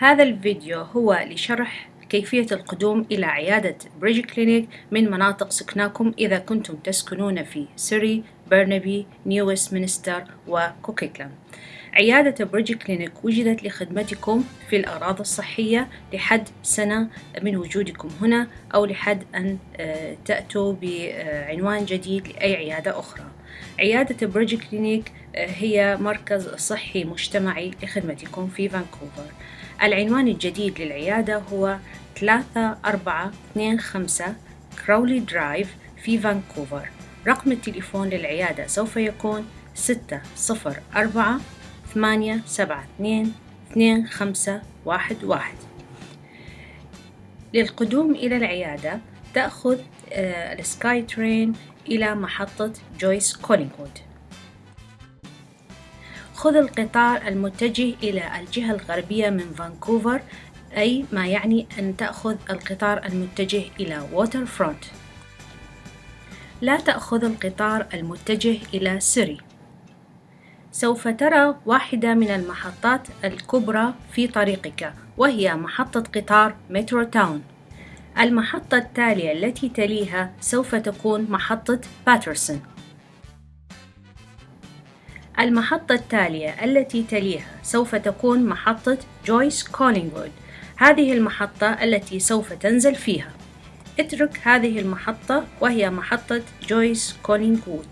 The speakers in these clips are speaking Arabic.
هذا الفيديو هو لشرح كيفية القدوم إلى عيادة Bridge Clinic من مناطق سكناكم إذا كنتم تسكنون في سيري، برنابي، نيو ويستمنستر وكوكيتلام. عيادة Bridge Clinic وجدت لخدمتكم في الأغراض الصحية لحد سنة من وجودكم هنا أو لحد أن تأتوا بعنوان جديد لأي عيادة أخرى. عيادة Bridge Clinic هي مركز صحي مجتمعي لخدمتكم في فانكوفر. العنوان الجديد للعيادة هو 3425 كراولي Drive في فانكوفر. رقم التليفون للعيادة سوف يكون 604 872 2511 للقدوم إلى العيادة تأخذ ال SkyTrain إلى محطة جويس كولينغوود خذ القطار المتجه إلى الجهة الغربية من فانكوفر أي ما يعني أن تأخذ القطار المتجه إلى ووتر فرونت لا تأخذ القطار المتجه إلى سيري. سوف ترى واحدة من المحطات الكبرى في طريقك وهي محطة قطار مترو تاون. المحطة التالية التي تليها سوف تكون محطة باترسون. المحطة التالية التي تليها سوف تكون محطة جويس كولينغوود هذه المحطة التي سوف تنزل فيها. اترك هذه المحطة وهي محطة جويس كولينغوود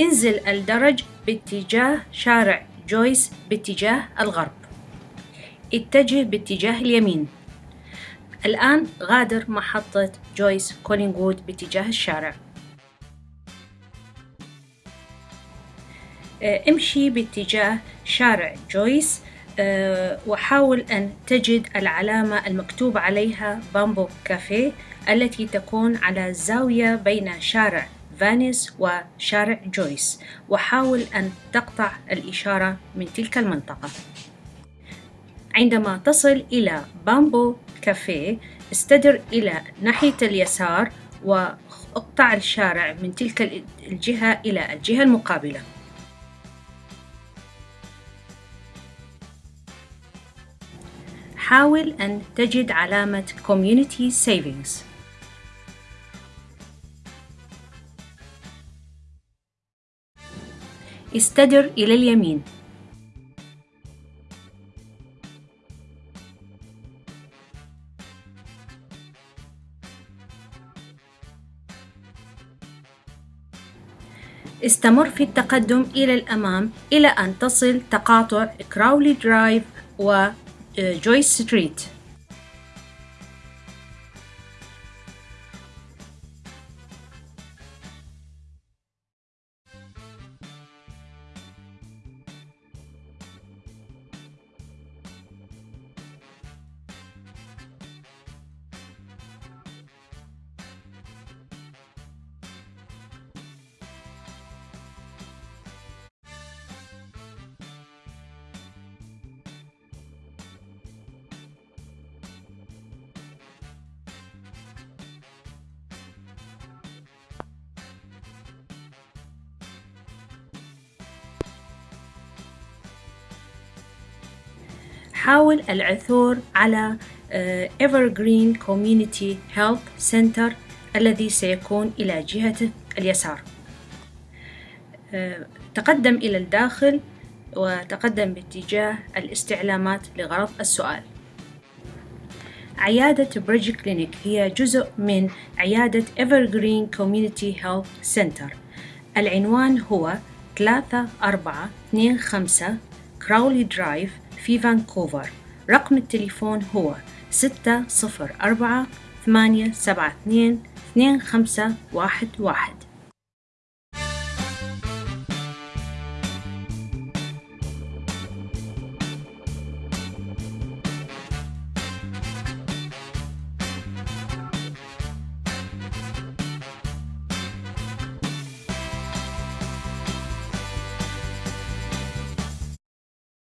انزل الدرج باتجاه شارع جويس باتجاه الغرب. اتجه باتجاه اليمين. الآن غادر محطة جويس كولينغوود باتجاه الشارع. امشي باتجاه شارع جويس وحاول أن تجد العلامة المكتوب عليها بامبو كافيه التي تكون على الزاوية بين شارع فانيس وشارع جويس وحاول أن تقطع الإشارة من تلك المنطقة. عندما تصل إلى بامبو كافيه استدر إلى ناحية اليسار وأقطع الشارع من تلك الجهة إلى الجهة المقابلة. حاول أن تجد علامة Community Savings. استدر إلى اليمين. استمر في التقدم إلى الأمام إلى أن تصل تقاطع كراولي درايف Uh, Joyce Street. حاول العثور على Evergreen Community Health Center الذي سيكون إلى جهة اليسار. تقدم إلى الداخل وتقدم باتجاه الاستعلامات لغرض السؤال. عيادة بريدج كلينيك هي جزء من عيادة Evergreen Community Health Center. العنوان هو 3425 كراولي Drive في فانكوفر. رقم التليفون هو ستة صفر أربعة ثمانية سبعة اثنين اثنين خمسة واحد واحد.